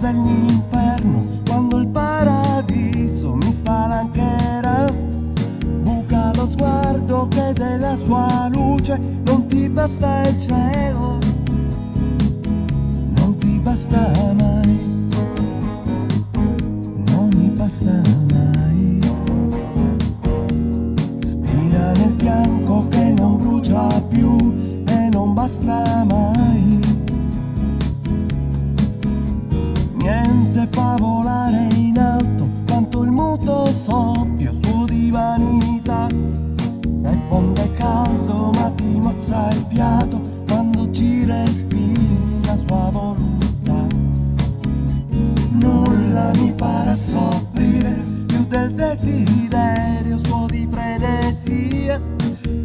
dell'inferno quando il paradiso mi spalancherà. Buca lo sguardo che della sua luce non ti basta il cielo, non ti basta mai, non mi basta mai. Spira nel bianco che non brucia più e non basta fa volare in alto quanto il muto soffio su di vanità. E ponte caldo ma ti mozza il fiato quando ci respiri la sua volontà. Nulla mi farà soffrire più del desiderio suo di frenesia.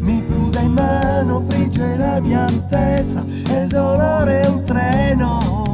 Mi prude in mano, frigge la mia attesa e il dolore è un treno